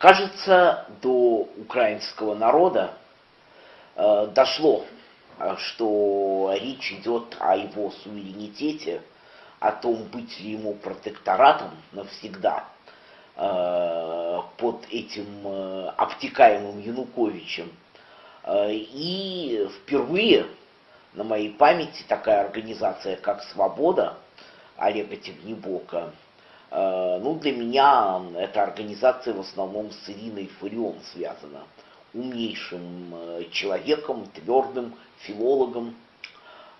Кажется, до украинского народа э, дошло, что речь идет о его суверенитете, о том, быть ли ему протекторатом навсегда э, под этим э, обтекаемым Януковичем. Э, и впервые на моей памяти такая организация, как «Свобода» Олега Тегнебока, ну, для меня эта организация в основном с Ириной Фарион связана, умнейшим человеком, твердым филологом.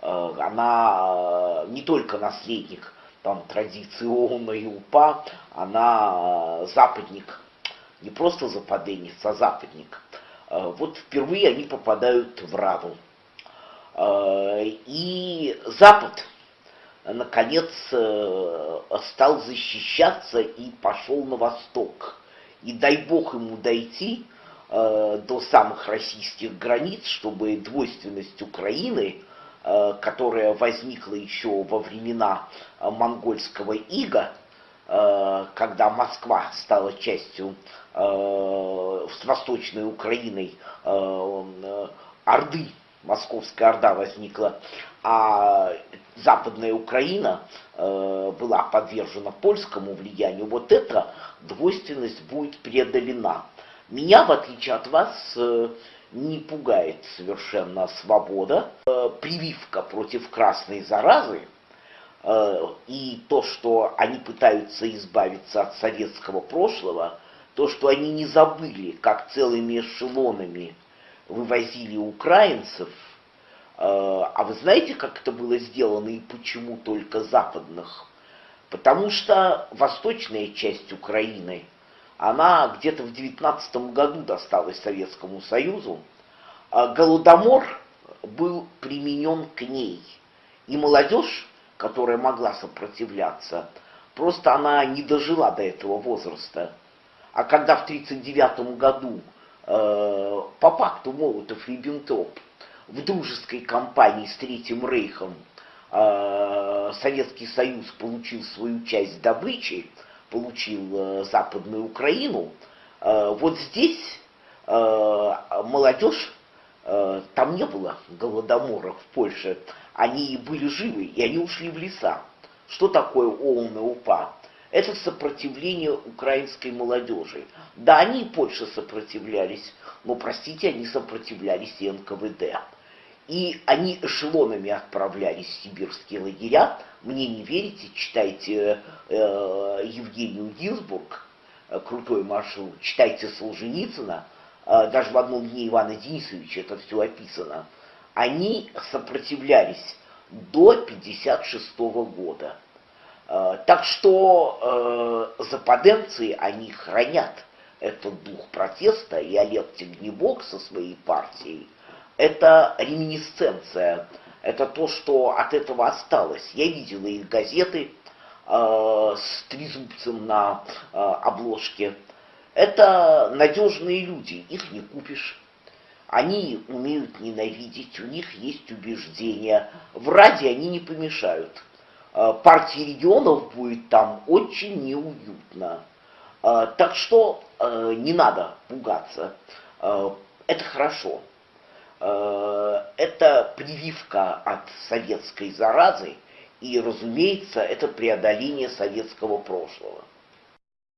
Она не только наследник там, традиции ООН и УПА, она западник, не просто западенец, а западник. Э, вот впервые они попадают в Раву. Э, и Запад, наконец, э, стал защищаться и пошел на восток. И дай бог ему дойти до самых российских границ, чтобы двойственность Украины, которая возникла еще во времена монгольского ига, когда Москва стала частью Э, с Восточной Украиной э, Орды, Московская Орда возникла, а Западная Украина э, была подвержена польскому влиянию, вот эта двойственность будет преодолена. Меня, в отличие от вас, не пугает совершенно свобода, прививка против красной заразы, и то, что они пытаются избавиться от советского прошлого – то, что они не забыли, как целыми эшелонами вывозили украинцев, э, а вы знаете, как это было сделано и почему только западных? Потому что восточная часть Украины, она где-то в 19 году досталась Советскому Союзу, а Голодомор был применен к ней. И молодежь, которая могла сопротивляться, просто она не дожила до этого возраста. А когда в 1939 году э, по пакту Молотов-Риббентроп в дружеской кампании с Третьим Рейхом э, Советский Союз получил свою часть добычи, получил э, Западную Украину, вот здесь молодежь, там не было голодомора в Польше, они были живы, и они ушли в леса. Что такое ООН и УПА? Это сопротивление украинской молодежи. Да, они и Польше сопротивлялись, но, простите, они сопротивлялись и НКВД. И они эшелонами отправлялись в сибирские лагеря. Мне не верите, читайте э, Евгению Гинзбург, э, крутой маршрут, читайте Солженицына, э, даже в одном дне Ивана Денисовича это все описано. Они сопротивлялись до 1956 года. Э, так что э, западенцы, они хранят этот дух протеста, и Олег Тегнебок со своей партией, это реминисценция, это то, что от этого осталось. Я видела их газеты э, с трезубцем на э, обложке. Это надежные люди, их не купишь. Они умеют ненавидеть, у них есть убеждения. В ради они не помешают. Э, партии регионов будет там очень неуютно. Э, так что э, не надо пугаться. Это хорошо. Это прививка от советской заразы, и, разумеется, это преодоление советского прошлого.